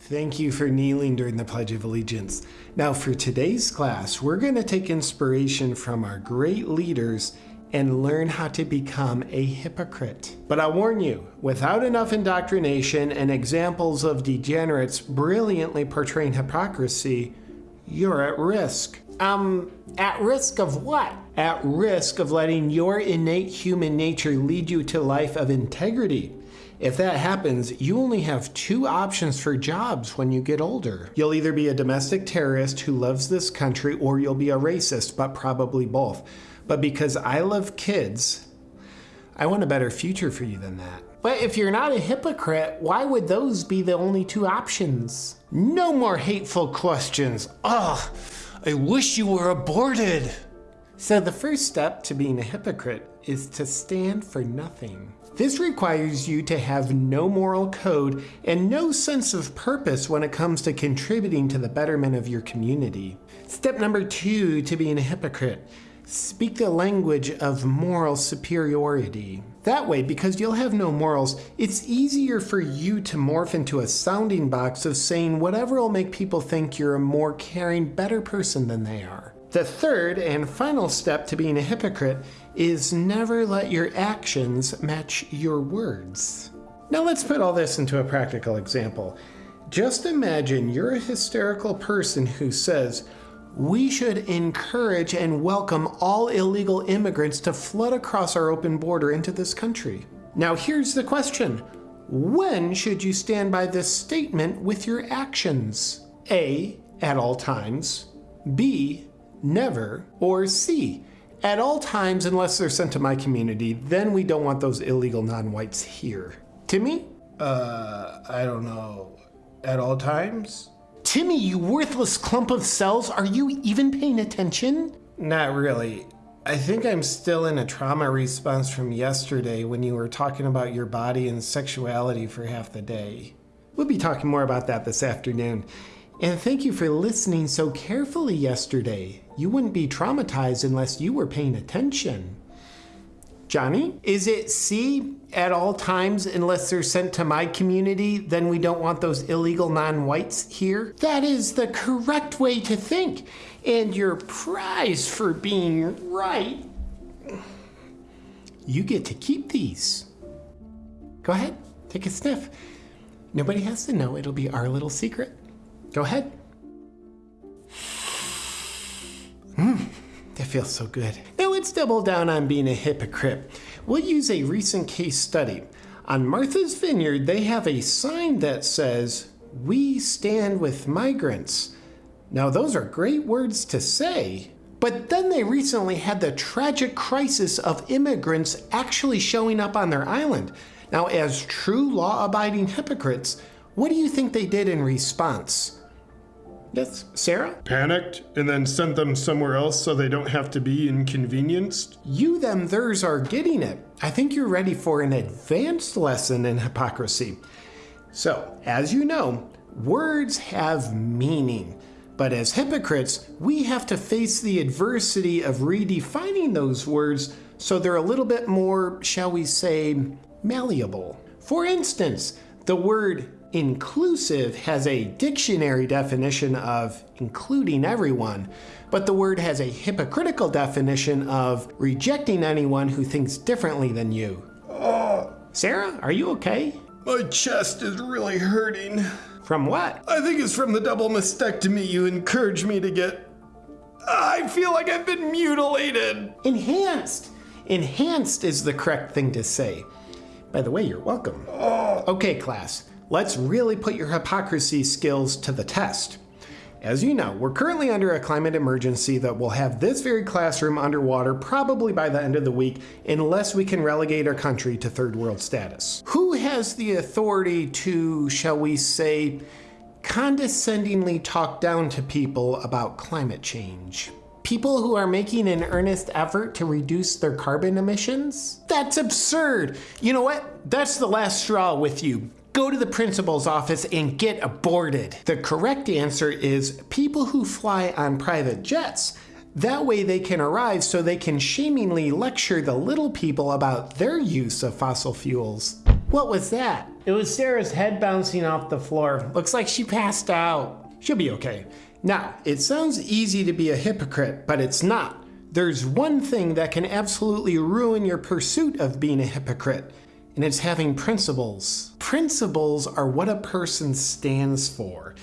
Thank you for kneeling during the Pledge of Allegiance. Now, for today's class, we're going to take inspiration from our great leaders and learn how to become a hypocrite. But I warn you, without enough indoctrination and examples of degenerates brilliantly portraying hypocrisy, you're at risk. Um, at risk of what? At risk of letting your innate human nature lead you to a life of integrity. If that happens, you only have two options for jobs when you get older. You'll either be a domestic terrorist who loves this country or you'll be a racist, but probably both. But because I love kids, I want a better future for you than that. But if you're not a hypocrite, why would those be the only two options? No more hateful questions. Ugh, I wish you were aborted. So the first step to being a hypocrite is to stand for nothing. This requires you to have no moral code and no sense of purpose when it comes to contributing to the betterment of your community. Step number two to being a hypocrite Speak the language of moral superiority. That way, because you'll have no morals, it's easier for you to morph into a sounding box of saying whatever will make people think you're a more caring, better person than they are. The third and final step to being a hypocrite is never let your actions match your words. Now let's put all this into a practical example. Just imagine you're a hysterical person who says, we should encourage and welcome all illegal immigrants to flood across our open border into this country. Now, here's the question When should you stand by this statement with your actions? A. At all times. B. Never. Or C. At all times, unless they're sent to my community, then we don't want those illegal non whites here. Timmy? Uh, I don't know. At all times? Timmy, you worthless clump of cells, are you even paying attention? Not really. I think I'm still in a trauma response from yesterday when you were talking about your body and sexuality for half the day. We'll be talking more about that this afternoon. And thank you for listening so carefully yesterday. You wouldn't be traumatized unless you were paying attention. Johnny, is it C at all times unless they're sent to my community? Then we don't want those illegal non whites here? That is the correct way to think. And your prize for being right, you get to keep these. Go ahead, take a sniff. Nobody has to know, it'll be our little secret. Go ahead. Mmm, that feels so good. Now let's double down on being a hypocrite. We'll use a recent case study. On Martha's Vineyard, they have a sign that says, We stand with migrants. Now, those are great words to say, but then they recently had the tragic crisis of immigrants actually showing up on their island. Now, as true law abiding hypocrites, what do you think they did in response? Yes, Sarah? Panicked and then sent them somewhere else so they don't have to be inconvenienced? You, them, theirs are getting it. I think you're ready for an advanced lesson in hypocrisy. So, as you know, words have meaning. But as hypocrites, we have to face the adversity of redefining those words so they're a little bit more, shall we say, malleable. For instance, the word Inclusive has a dictionary definition of including everyone, but the word has a hypocritical definition of rejecting anyone who thinks differently than you. Oh. Sarah, are you okay? My chest is really hurting. From what? I think it's from the double mastectomy you encouraged me to get. I feel like I've been mutilated. Enhanced. Enhanced is the correct thing to say. By the way, you're welcome. Oh. Okay, class let's really put your hypocrisy skills to the test. As you know, we're currently under a climate emergency that will have this very classroom underwater probably by the end of the week unless we can relegate our country to third world status. Who has the authority to, shall we say, condescendingly talk down to people about climate change? People who are making an earnest effort to reduce their carbon emissions? That's absurd. You know what? That's the last straw with you go to the principal's office and get aborted. The correct answer is people who fly on private jets. That way they can arrive so they can shamingly lecture the little people about their use of fossil fuels. What was that? It was Sarah's head bouncing off the floor. Looks like she passed out. She'll be okay. Now, it sounds easy to be a hypocrite, but it's not. There's one thing that can absolutely ruin your pursuit of being a hypocrite, and it's having principles. Principles are what a person stands for.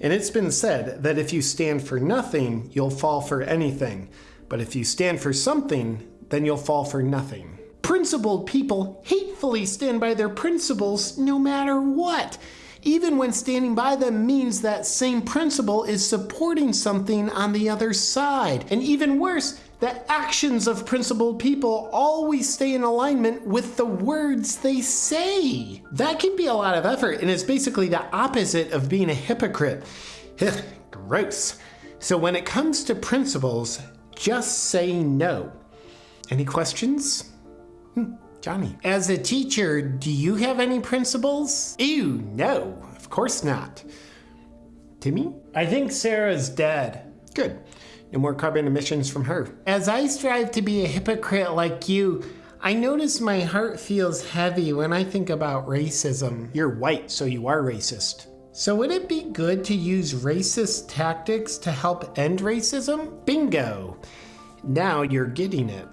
And it's been said that if you stand for nothing, you'll fall for anything. But if you stand for something, then you'll fall for nothing. Principled people hatefully stand by their principles no matter what even when standing by them means that same principle is supporting something on the other side. And even worse, the actions of principled people always stay in alignment with the words they say. That can be a lot of effort, and it's basically the opposite of being a hypocrite. Gross. So when it comes to principles, just say no. Any questions? Hmm. Johnny. As a teacher, do you have any principles? Ew, no, of course not. Timmy? I think Sarah's dead. Good. No more carbon emissions from her. As I strive to be a hypocrite like you, I notice my heart feels heavy when I think about racism. You're white, so you are racist. So would it be good to use racist tactics to help end racism? Bingo! Now you're getting it.